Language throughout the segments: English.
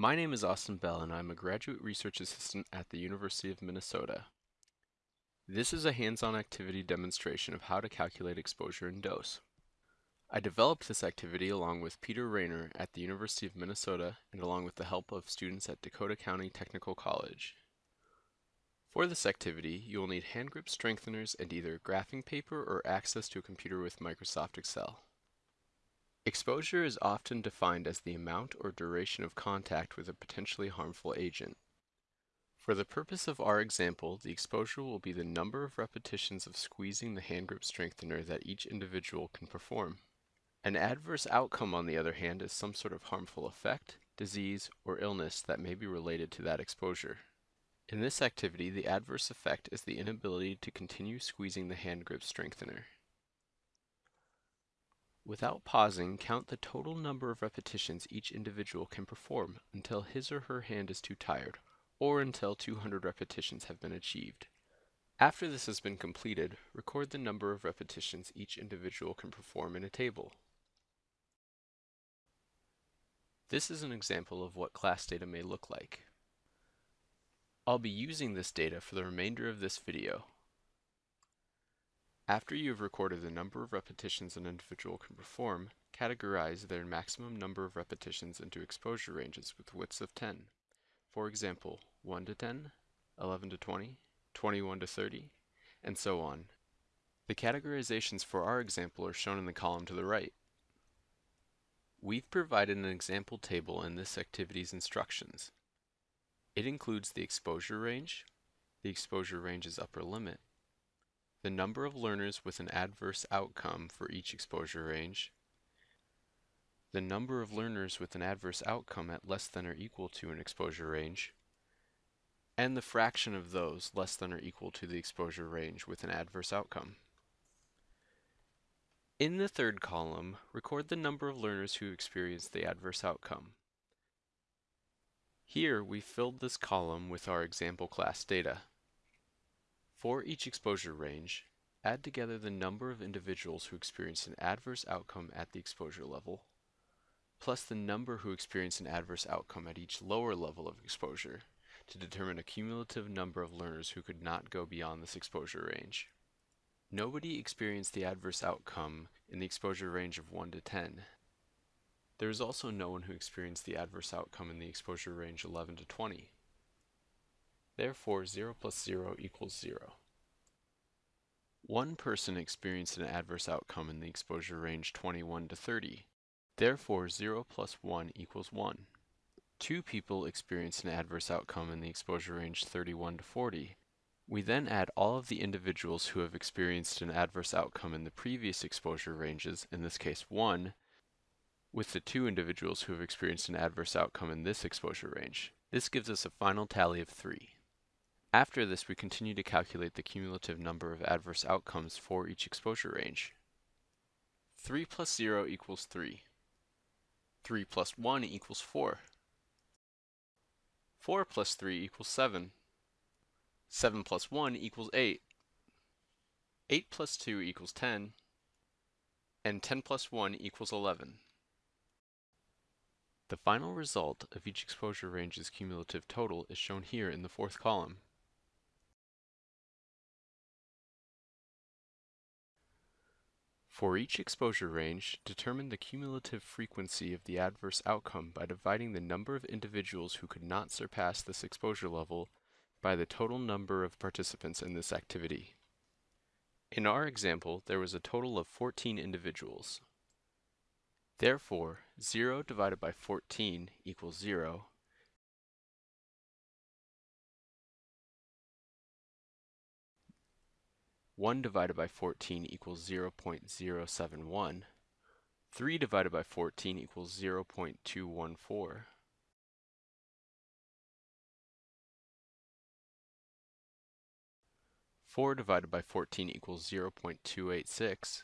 My name is Austin Bell and I'm a graduate research assistant at the University of Minnesota. This is a hands-on activity demonstration of how to calculate exposure and dose. I developed this activity along with Peter Raynor at the University of Minnesota and along with the help of students at Dakota County Technical College. For this activity, you will need hand grip strengtheners and either graphing paper or access to a computer with Microsoft Excel. Exposure is often defined as the amount or duration of contact with a potentially harmful agent. For the purpose of our example, the exposure will be the number of repetitions of squeezing the hand grip strengthener that each individual can perform. An adverse outcome, on the other hand, is some sort of harmful effect, disease, or illness that may be related to that exposure. In this activity, the adverse effect is the inability to continue squeezing the hand grip strengthener. Without pausing, count the total number of repetitions each individual can perform until his or her hand is too tired, or until 200 repetitions have been achieved. After this has been completed, record the number of repetitions each individual can perform in a table. This is an example of what class data may look like. I'll be using this data for the remainder of this video. After you have recorded the number of repetitions an individual can perform, categorize their maximum number of repetitions into exposure ranges with widths of 10. For example, 1 to 10, 11 to 20, 21 to 30, and so on. The categorizations for our example are shown in the column to the right. We've provided an example table in this activity's instructions. It includes the exposure range, the exposure range's upper limit, the number of learners with an adverse outcome for each exposure range, the number of learners with an adverse outcome at less than or equal to an exposure range, and the fraction of those less than or equal to the exposure range with an adverse outcome. In the third column, record the number of learners who experienced the adverse outcome. Here, we filled this column with our example class data. For each exposure range, add together the number of individuals who experienced an adverse outcome at the exposure level, plus the number who experienced an adverse outcome at each lower level of exposure to determine a cumulative number of learners who could not go beyond this exposure range. Nobody experienced the adverse outcome in the exposure range of 1 to 10. There is also no one who experienced the adverse outcome in the exposure range 11 to 20. Therefore, 0 plus 0 equals 0. One person experienced an adverse outcome in the exposure range 21 to 30. Therefore, 0 plus 1 equals 1. Two people experienced an adverse outcome in the exposure range 31 to 40. We then add all of the individuals who have experienced an adverse outcome in the previous exposure ranges, in this case 1, with the two individuals who have experienced an adverse outcome in this exposure range. This gives us a final tally of 3. After this, we continue to calculate the cumulative number of adverse outcomes for each exposure range. 3 plus 0 equals 3. 3 plus 1 equals 4. 4 plus 3 equals 7. 7 plus 1 equals 8. 8 plus 2 equals 10. And 10 plus 1 equals 11. The final result of each exposure range's cumulative total is shown here in the fourth column. For each exposure range, determine the cumulative frequency of the adverse outcome by dividing the number of individuals who could not surpass this exposure level by the total number of participants in this activity. In our example, there was a total of 14 individuals. Therefore, 0 divided by 14 equals 0, 1 divided by 14 equals 0 0.071. 3 divided by 14 equals 0 0.214. Four divided by 14 equals 0 0.286.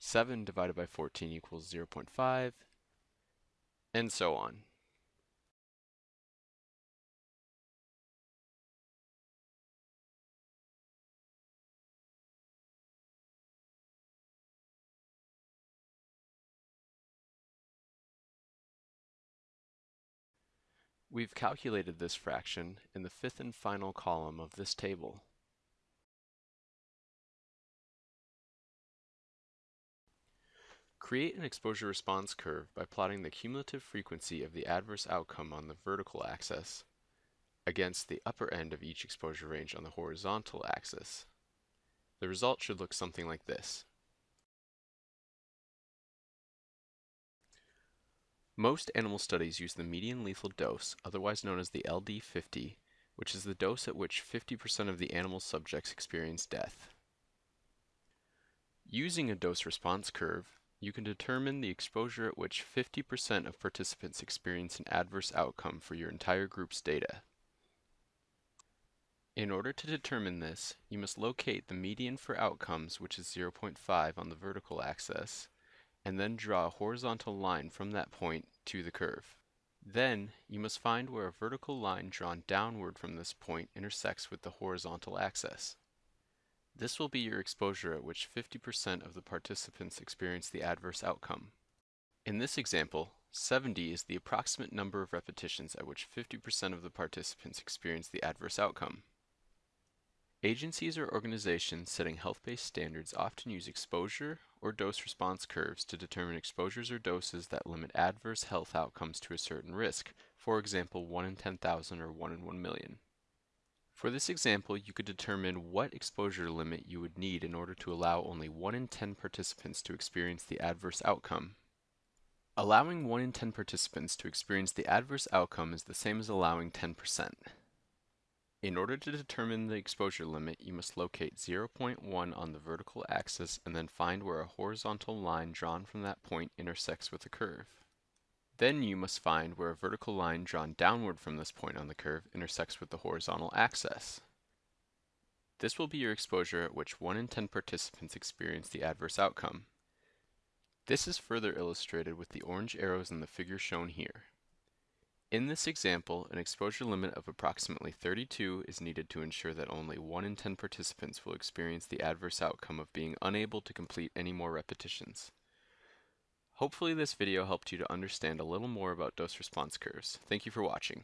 7 divided by 14 equals 0 0.5, and so on. We've calculated this fraction in the fifth and final column of this table. Create an exposure response curve by plotting the cumulative frequency of the adverse outcome on the vertical axis against the upper end of each exposure range on the horizontal axis. The result should look something like this. Most animal studies use the median lethal dose, otherwise known as the LD50, which is the dose at which 50% of the animal subjects experience death. Using a dose-response curve, you can determine the exposure at which 50% of participants experience an adverse outcome for your entire group's data. In order to determine this, you must locate the median for outcomes, which is 0.5 on the vertical axis, and then draw a horizontal line from that point to the curve. Then, you must find where a vertical line drawn downward from this point intersects with the horizontal axis. This will be your exposure at which 50% of the participants experience the adverse outcome. In this example, 70 is the approximate number of repetitions at which 50% of the participants experience the adverse outcome. Agencies or organizations setting health-based standards often use exposure or dose response curves to determine exposures or doses that limit adverse health outcomes to a certain risk, for example 1 in 10,000 or 1 in 1 million. For this example, you could determine what exposure limit you would need in order to allow only 1 in 10 participants to experience the adverse outcome. Allowing 1 in 10 participants to experience the adverse outcome is the same as allowing 10%. In order to determine the exposure limit, you must locate 0.1 on the vertical axis and then find where a horizontal line drawn from that point intersects with the curve. Then you must find where a vertical line drawn downward from this point on the curve intersects with the horizontal axis. This will be your exposure at which 1 in 10 participants experience the adverse outcome. This is further illustrated with the orange arrows in the figure shown here. In this example, an exposure limit of approximately 32 is needed to ensure that only 1 in 10 participants will experience the adverse outcome of being unable to complete any more repetitions. Hopefully this video helped you to understand a little more about dose response curves. Thank you for watching.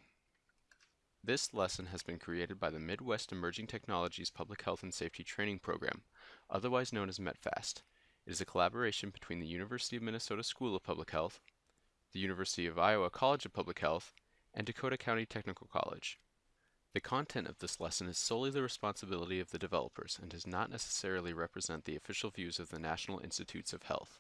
This lesson has been created by the Midwest Emerging Technologies Public Health and Safety Training Program, otherwise known as METPHAST. It is a collaboration between the University of Minnesota School of Public Health, the University of Iowa College of Public Health, and Dakota County Technical College. The content of this lesson is solely the responsibility of the developers and does not necessarily represent the official views of the National Institutes of Health.